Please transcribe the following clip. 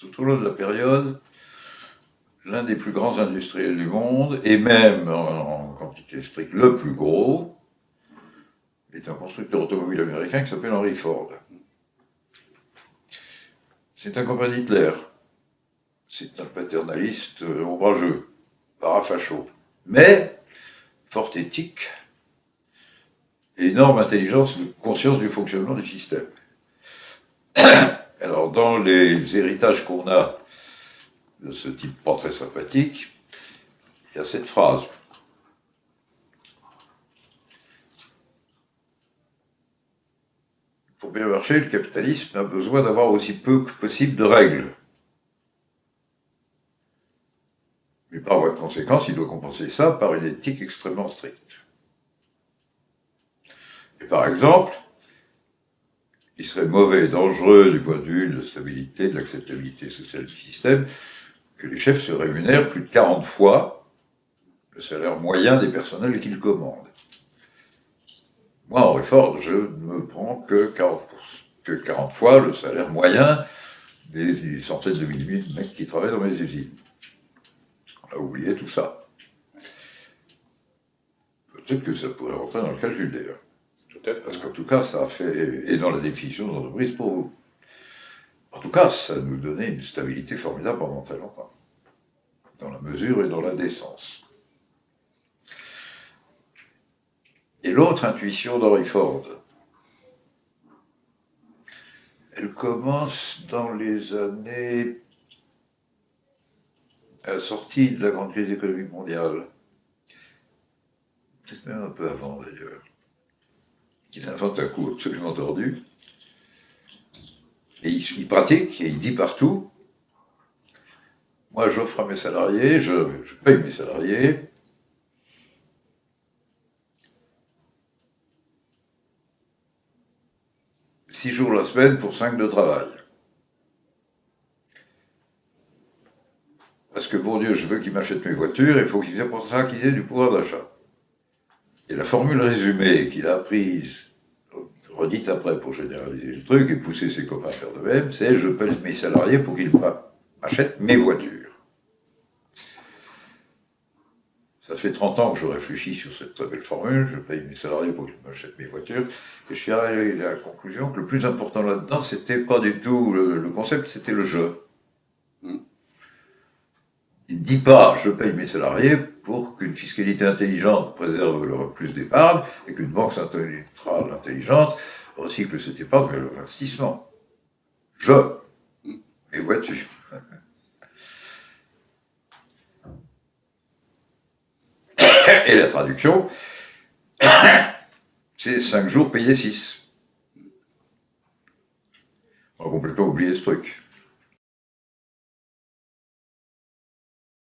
tout au long de la période, l'un des plus grands industriels du monde, et même en, quantité stricte le plus gros, est un constructeur automobile américain qui s'appelle Henry Ford. C'est un copain d'Hitler. C'est un paternaliste ombrageux, parafacho. Mais fort éthique, énorme intelligence, conscience du fonctionnement du système. Alors, dans les héritages qu'on a de ce type pas très sympathique, il y a cette phrase. Pour bien marcher, le capitalisme a besoin d'avoir aussi peu que possible de règles. Mais par voie de conséquence, il doit compenser ça par une éthique extrêmement stricte. Et par exemple, il serait mauvais et dangereux du point de vue de la stabilité, de l'acceptabilité sociale du système, que les chefs se rémunèrent plus de 40 fois le salaire moyen des personnels qu'ils commandent. Moi, en Ford, je ne me prends que 40, que 40 fois le salaire moyen des centaines de milliers de mecs qui travaillent dans mes usines. On a oublié tout ça. Peut-être que ça pourrait rentrer dans le calcul d'ailleurs. Parce qu'en tout cas, ça a fait, et dans la définition d'entreprise pour vous. En tout cas, ça nous donnait une stabilité formidable pendant très longtemps, dans la mesure et dans la décence. Et l'autre intuition d'Henry Ford, elle commence dans les années à sortie de la grande crise économique mondiale, peut-être même un peu avant d'ailleurs. Il invente un coup absolument tordu, et il, pratique, et il dit partout, moi j'offre à mes salariés, je, paye mes salariés, six jours la semaine pour cinq de travail. Parce que, bon Dieu, je veux qu'il m'achète mes voitures, il faut qu'il ait pour ça qu'il ait du pouvoir d'achat. Et la formule résumée qu'il a prise, redite après pour généraliser le truc et pousser ses copains à faire de même, c'est « je paye mes salariés pour qu'ils m'achètent mes voitures ». Ça fait 30 ans que je réfléchis sur cette très belle formule, je paye mes salariés pour qu'ils m'achètent mes voitures, et je suis arrivé à la conclusion que le plus important là-dedans, c'était pas du tout le, concept, c'était le jeu. Il ne dit pas « je paye mes salariés pour qu'une fiscalité intelligente préserve leur plus d'épargne et qu'une banque centrale intelligente recycle cette épargne vers l'investissement. Je, mes voitures. Et la traduction, c'est 5 jours payés 6. On a complètement oublié ce truc.